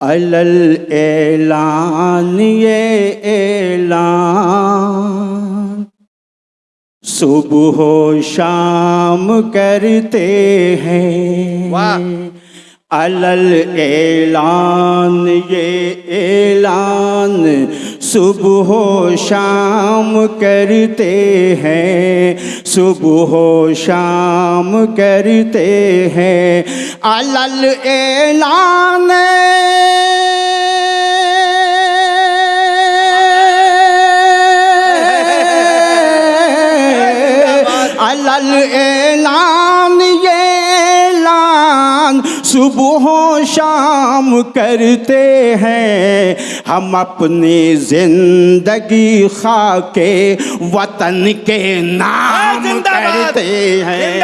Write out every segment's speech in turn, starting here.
अलल ऐलान ये ऐलान। सुबह शाम करते हैं। अलल ऐलान ये ऐलान। सुबह शाम करते हैं सुबह शाम करते हैं। अलल ऐलान। अलल ऐलान सुबह शाम करते हैं हम अपनी ज़िंदगी खा के वतन के नाम करते हैं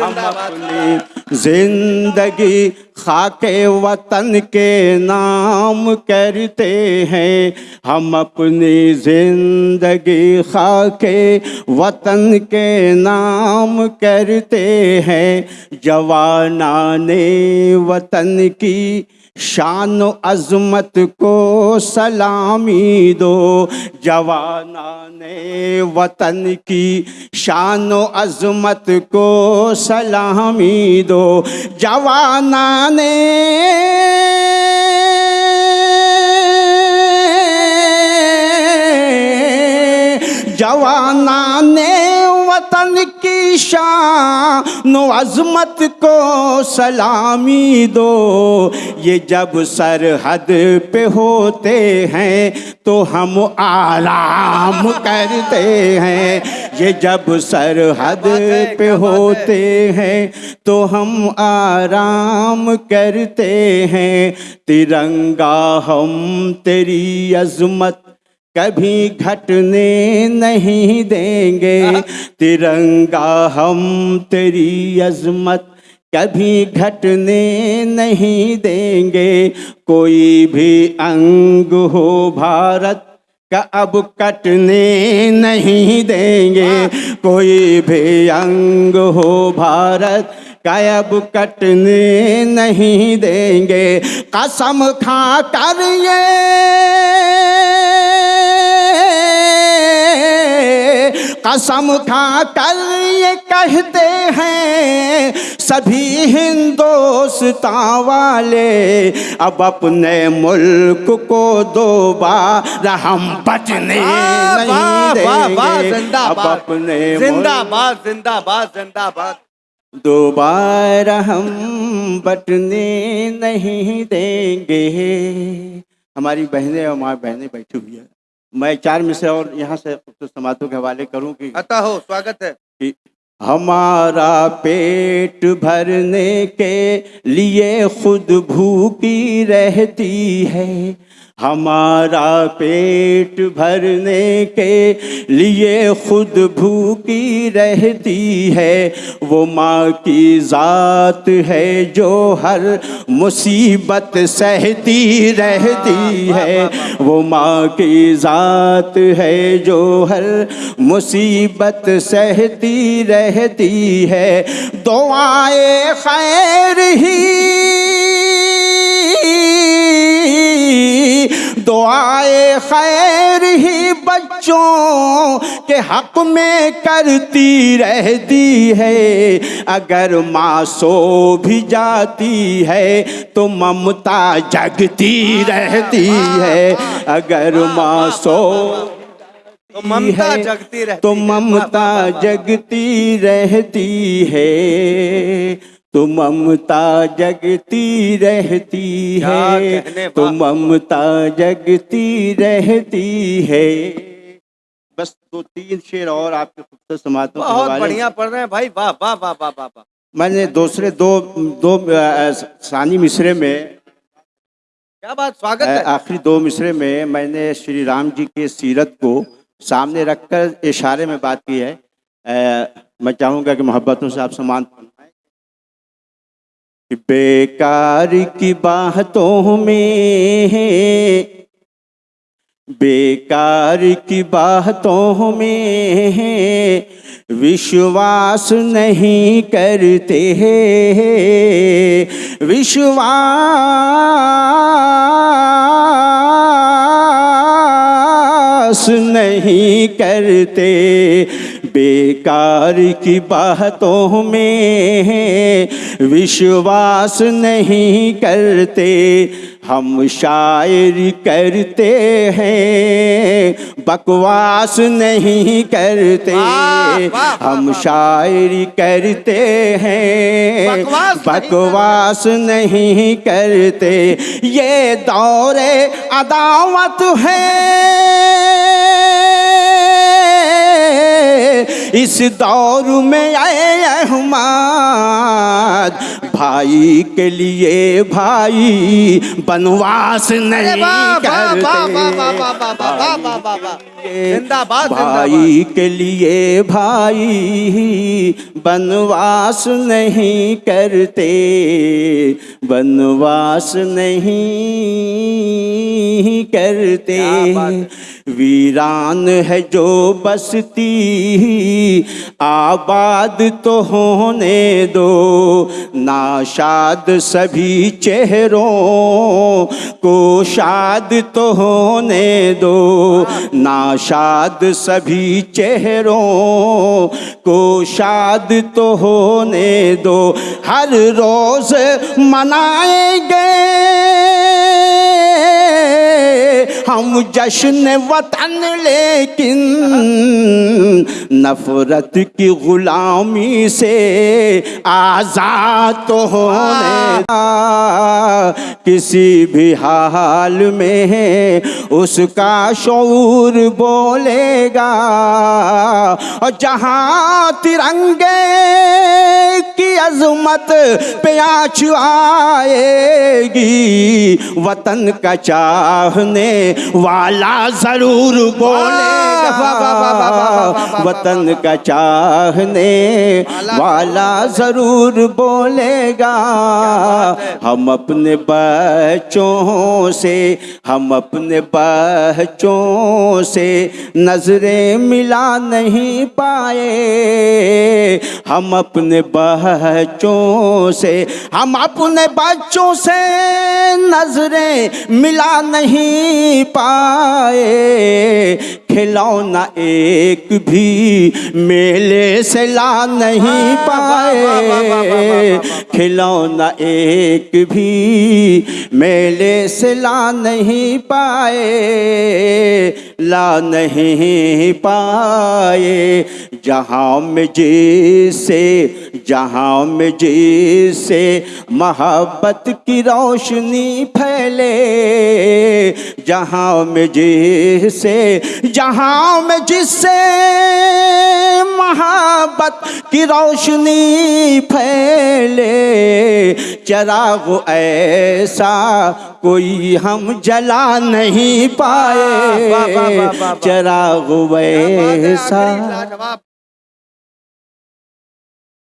हम। अपनी ज़िंदगी खाके वतन के नाम करते हैं। हम अपनी ज़िंदगी खाके वतन के नाम करते हैं। जवाना ने वतन की शान अजमत को सलामी दो, जवाना ने वतन की। शान अजमत को सलामी दो, जवाना ने जवाना ने वतन की शान अजमत को सलामी दो। ये जब सरहद पे होते हैं तो हम आराम करते हैं। ये जब सरहद पे होते हैं तो हम आराम करते हैं। तिरंगा हम तेरी अजमत कभी घटने नहीं देंगे। तिरंगा हम तेरी अजमत कभी घटने नहीं देंगे। कोई भी अंग हो भारत का अब कटने नहीं देंगे। कोई भी अंग हो भारत का अब कटने नहीं देंगे। कसम खा कर ये कसम खा कर ये कहते हैं सभी हिंदोस्तां वाले अब अपने मुल्क को दोबारा हम बचने अब जिंदाबाद। अपने जिंदाबाद जिंदाबाद जिंदाबाद। दोबारा हम बटने नहीं देंगे। हमारी बहनें और माँ बहनें बैठी हुई है। मैं चार में से और यहाँ से तो समातों के हवाले करूँ कि अतः हो स्वागत है। कि हमारा पेट भरने के लिए खुद भूखी रहती है। हमारा पेट भरने के लिए खुद भूखी रहती है। वो माँ की ज़ात है जो हर मुसीबत सहती रहती है। वो माँ की ज़ात है जो हर मुसीबत सहती रहती है। दुआए खैर ही खैर ही बच्चों के हक में करती रहती है। अगर माँ सो भी जाती है तो ममता जगती रहती है। अगर माँ सो तो ममता जगती रहती तो ममता। जगती रहती है। तो ममता जगती रहती है। तो ममता जगती रहती है। बस दो तीन शेर और आपके खूबसूरत समातों बहुत बढ़िया पढ़ रहे हैं भाई। वाह वाह वाह वाह वाह वाह। मैंने दूसरे दो दो सानी मिसरे में क्या बात स्वागत है। आखिरी दो मिसरे में मैंने श्री राम जी के सीरत को सामने रखकर इशारे में बात की है। अ, मैं चाहूँगा कि मोहब्बतों से आप। कि बेकार की बातों में बेकार की बातों में विश्वास नहीं करते विश्वास नहीं करते। बेकार की बातों में विश्वास नहीं करते हम शायरी करते हैं बकवास नहीं करते हम। शायरी करते हैं बकवास नहीं करते। ये दौरे अदावत है। इस दौर में आए अहमद भाई के लिए भाई बनवास नहीं जिंदाबाद भाई के लिए भाई बनवास नहीं करते बनवास नहीं करते वीरान है जो बसती आबाद तो होने दो ना नाशाद सभी चेहरों को शाद तो होने दो। नाशाद सभी चेहरों को शाद तो होने दो। हर रोज मनाएँगे हम जश्न वतन लेकिन नफरत की गुलामी से आज़ाद तो होने किसी भी हाल में उसका शौर बोलेगा और जहाँ तिरंगे की अजमत पे आँच आएगी। वतन का चाहने वाला ज़रूर बोलेगा। वतन का चाहने वाला ज़रूर बोलेगा। हम अपने बच्चों से, हम अपने बच्चों से नज़रें मिला नहीं पाए। हम अपने बच्चों से, हम अपने बच्चों से नज़रें मिला नहीं पाए। खिलौना एक भी मेले से ला नहीं पाए खिलौना एक भी मेले से ला नहीं पाए ला नहीं पाए जहाँ में जैसे जहाँ में जैसे मोहब्बत की रोशनी फैले जहाँ में जैसे जहाँ में जिससे मोहब्बत की रोशनी फैले। चराग ऐसा कोई हम जला नहीं पाए। चराग क्या